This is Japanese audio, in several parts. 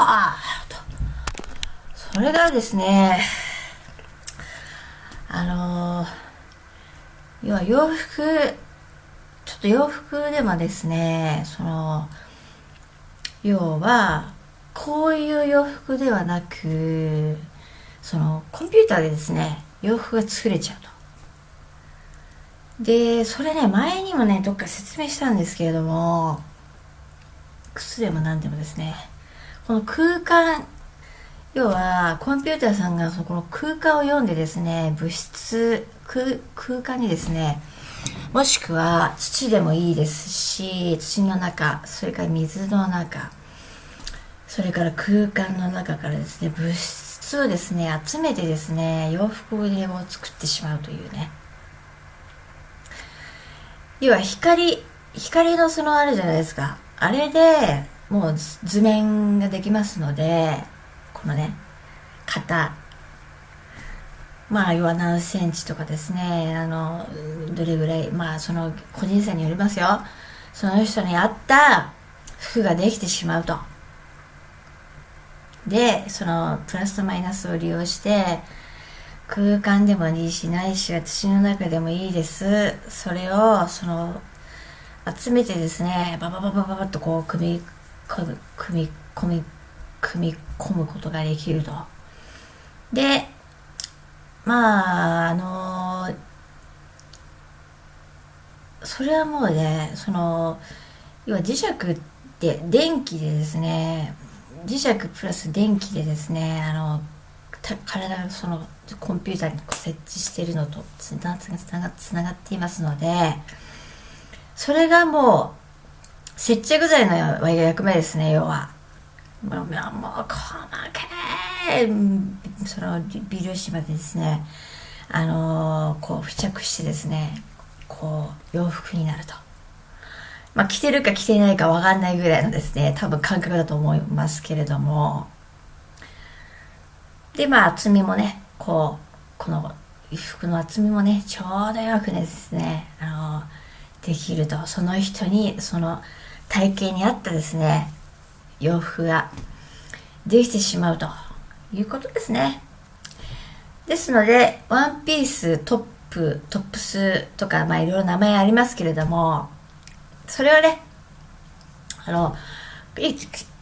はあ。それがですね、あのー、要は洋服、ちょっと洋服でもですね、その、要は、こういう洋服ではなく、その、コンピューターでですね、洋服が作れちゃうと。で、それね、前にもね、どっか説明したんですけれども、靴でも何でもですね、この空間、要は、コンピューターさんがそこの空間を読んでですね、物質、空空間にですね、もしくは土でもいいですし、土の中、それから水の中、それから空間の中からですね、物質をですね、集めてですね、洋服を作ってしまうというね。要は光、光のそのあるじゃないですか。あれでもう図面ができますので、このね、型。まあ、要は何センチとかですね、あの、どれぐらい、まあ、その個人差によりますよ。その人に合った服ができてしまうと。で、そのプラスとマイナスを利用して、空間でもいいし、ないしは土の中でもいいです。それを、その、集めてですね、ババババババッとこう、組み、組み、組み、組み、込むことができると。で、まあ、あのそれはもうね、その、要は磁石って電気でですね、磁石プラス電気でですね、あの、体がそのコンピューターに設置しているのとつながっていますので、それがもう、接着剤の役目ですね、要は。もう、もう、細けい、その微粒子までですね、あのー、こう付着してですね、こう、洋服になると。まあ、着てるか着てないかわかんないぐらいのですね、多分感覚だと思いますけれども、で、まあ、厚みもね、こう、この衣服の厚みもね、ちょうどよくですね、あの、できると、その人に、その体型に合ったですね、洋服が。できてしまうと。いうことですね。ですので、ワンピース、トップ、トップスとか、まあいろいろ名前ありますけれども、それをね、あの、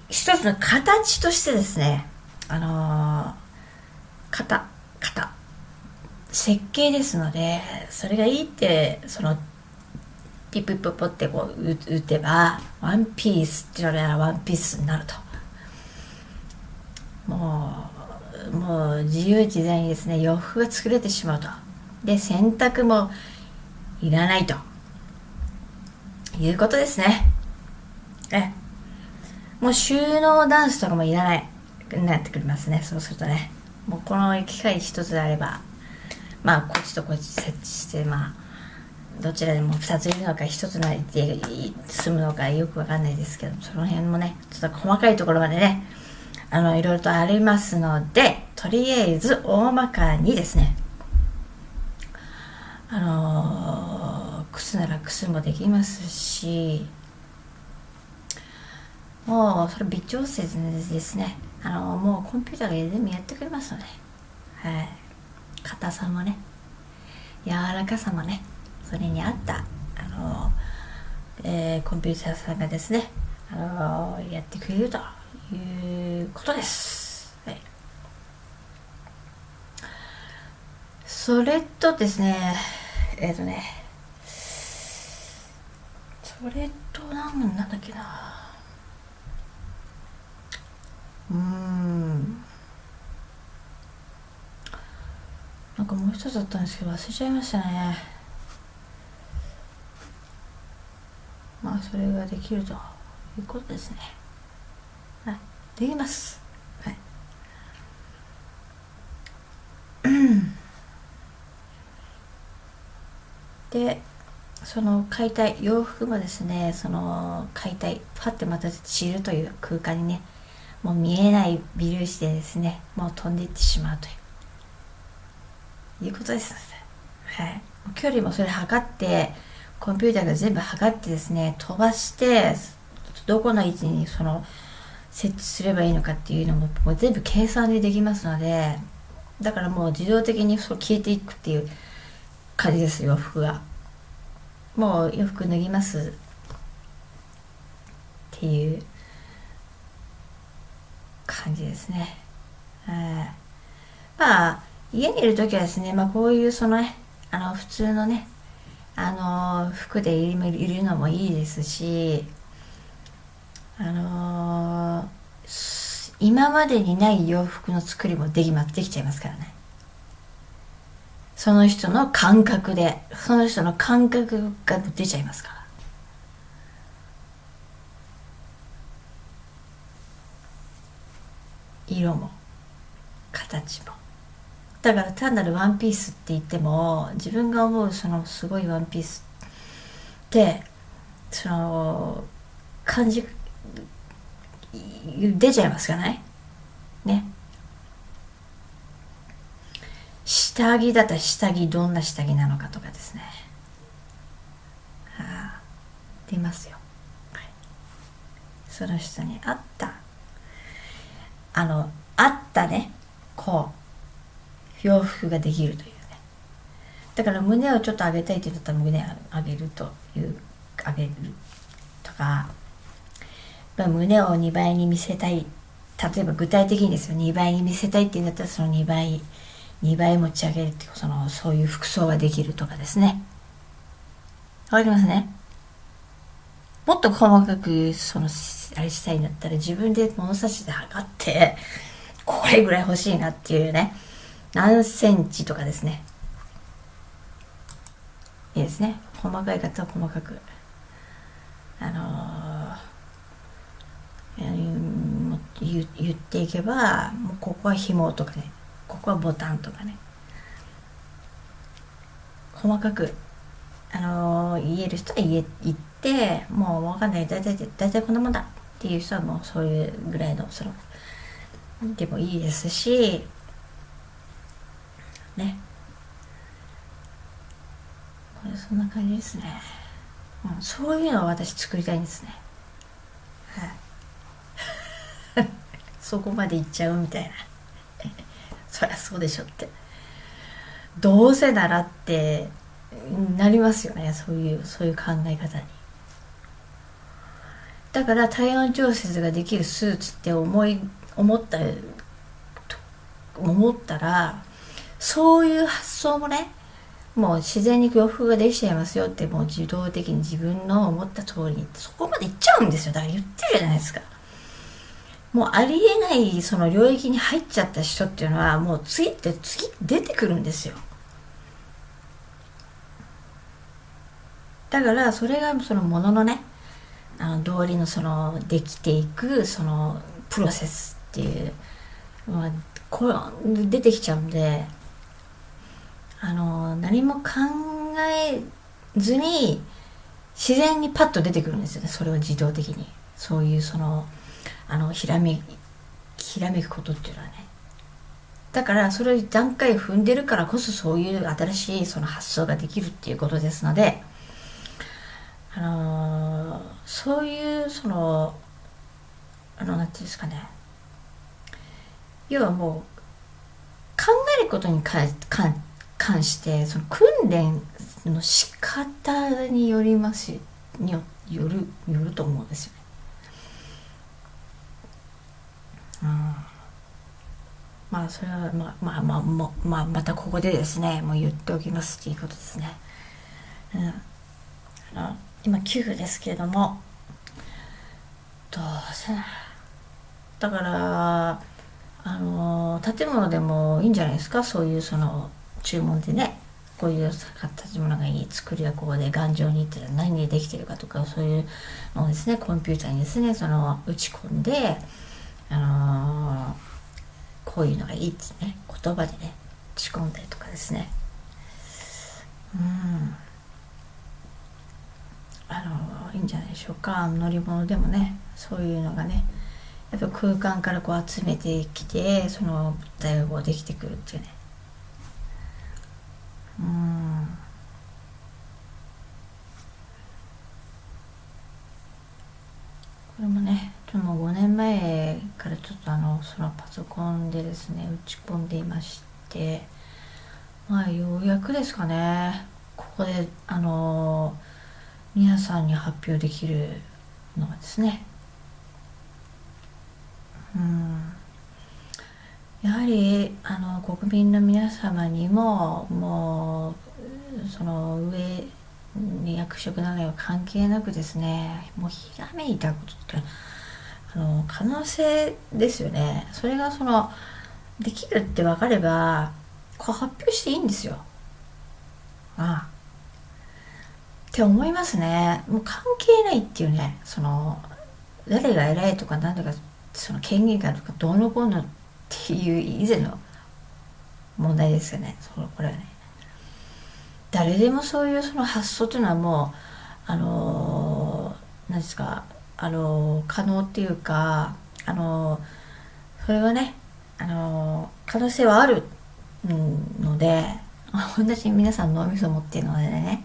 一つの形としてですね、あの型型。設計ですのでそれがいいってそのピッピッポポってこう打てばワンピースって言われたらワンピースになるともうもう自由自在にですね洋服が作れてしまうとで洗濯もいらないということですねえもう収納ダンスとかもいらないなってくりますねそうするとねもうこの機械一つであればまあこっちとこっち設置してまあどちらでも2ついるのか1つなりで済むのかよくわかんないですけどその辺もねちょっと細かいところまでねあのいろいろとありますのでとりあえず大まかにですね。あのー、靴なら靴もできますしもうそれ微調整ですね。あのもうコンピューターが全部やってくれますので、はい、硬さもね。柔らかさもね。それに合ったあの、えー、コンピューターさんがですねあのやってくれるということです、はい、それとですねえっ、ー、とねそれとなんなんだっけな。うん。なんかもう一つだったんですけど忘れちゃいましたね。あそれができるということですね。はい。できます。はい。でその解体洋服もですねその解体パッてまた散るという空間にねもう見えない微粒子でですねもう飛んでいってしまうという。いうことです。はい。距離もそれ測ってコンピューターが全部測ってですね飛ばしてどこの位置にその設置すればいいのかっていうのももう全部計算でできますのでだからもう自動的にそう消えていくっていう感じです洋服がもう洋服脱ぎます。っていう感じですね、まあ家にいる時はですね、まあ、こういうそのねあの普通のねあの服でいるのもいいですしあの、今までにない洋服の作りもできまできちゃいますからね。その人の感覚でその人の感覚が出ちゃいますから。色も形も。だから単なるワンピースって言っても自分が思うそのすごいワンピースってその感じ出ちゃいますかねね。下着だったら下着どんな下着なのかとかですね。はあ出ますよ、はい、その人に合った。あの合ったね。こう。洋服ができるというね。だから胸をちょっと上げたいって言ったら胸上げるという上げるとか。まあ胸を2倍に見せたい。例えば具体的にですよ。2倍に見せたいって言うんだったらその2倍2倍持ち上げるっていうそのそういう服装ができるとかですね。わかりますね？もっと細かくそのあれしたいんだったら自分で物差しで測ってこれぐらい欲しいなっていうね。何センチとかですね。いいですね。細かい方は細かく。あのー言言っていけばもうここは紐とかね。ここはボタンとかね。細かくあのー、言える人は言え言ってもう分かんない。大体大体こんなもんだっていう人はもうそういうぐらいのそのでもいいですしねこれそんな感じですね、うん、そういうのを私作りたいんですね。はい。そこまで行っちゃうみたいな。そりゃそうでしょって。どうせならってなりますよね。そういうそういう考え方に。だから体温調節ができるスーツって思い思った思ったらそういう発想もねもう自然に洋服ができちゃいますよってもう自動的に自分の思った通りにそこまでいっちゃうんですよ。だから言ってるじゃないですか。もうありえないその領域に入っちゃった人っていうのはもう次って次出てくるんですよ。だからそれがそのもののねあの道理のそのできていくそのプロセスっていう、まあ、これ出てきちゃうんであの何も考えずに自然にパッと出てくるんですよね。それは自動的に。そういうそのあのひらめひらめくことっていうのはね。だからそれを段階踏んでるからこそそういう新しいその発想ができるっていうことですのであのー、そういうそのあの何て言うんですかね。要はもう考えることに関関してその訓練の仕方によりますによるよると思うんですよね。まあそれはまあまあまあまあ、またここでですねもう言っておきますっていうことですね。うん、あの今9分ですけれどもどうせだからあの建物でもいいんじゃないですか？そういうその注文でねこういう形物がいい作りはここで頑丈にって何でできてるかとかそういうのをですねコンピューターにですねその打ち込んであのー、こういうのがいいってね言葉でね打ち込んだりとかですね。うん。あのー、いいんじゃないでしょうか。乗り物でもねそういうのがねやっぱ空間からこう集めてきてその物体がこうできてくるっていうね。これもねもう5年前からちょっとあのそのパソコンでですね打ち込んでいましてまあようやくですかねここであの皆さんに発表できるのがですね。うん。やはりあの国民の皆様にももうその上役職などは関係なくですね。もうひらめいたことってあの可能性ですよね。それがそのできるって分かればこう発表していいんですよ。ああ。って思いますね。もう関係ないっていうねその誰が偉いとか何とかその権限がとかどうのこうのっていう以前の問題ですよね。そのこれはね。誰でもそういうその発想というのはもうあの何ですかあの可能っていうかあのそれはねあの可能性はあるので同じ皆さん脳みそ持っているのでね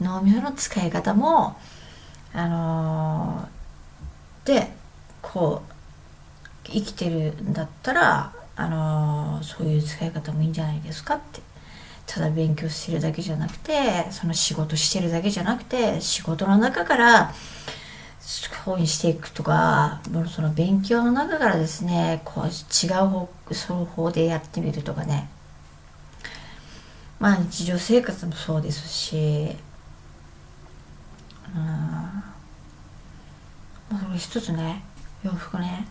脳みその使い方もあのでこう生きてるんだったらあのそういう使い方もいいんじゃないですかって。ただ勉強してるだけじゃなくてその仕事してるだけじゃなくて仕事の中から本にしていくとかその勉強の中からですねこう違う方その方でやってみるとかね。まあ日常生活もそうですしうん。まあそれ一つね洋服ね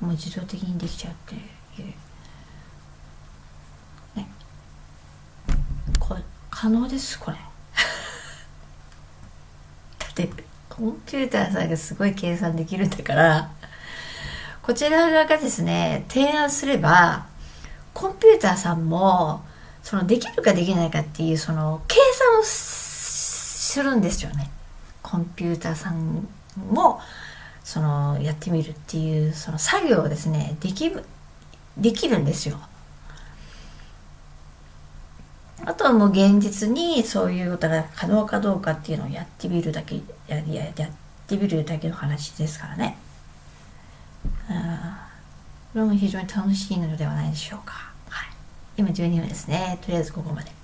もう自動的にできちゃうっていうねこれ可能ですこれ。だってコンピューターさんがすごい計算できるんだから。こちら側がですね提案すればコンピューターさんもそのできるかできないかっていうその計算をするんですよね。コンピューターさんもそのやってみるっていうその作業をですねできできるんですよ。あとはもう現実にそういうことが可能かどうかっていうのをやってみるだけやややってみるだけの話ですからね。あこれも非常に楽しいのではないでしょうか。はい、今12分ですね。とりあえずここまで。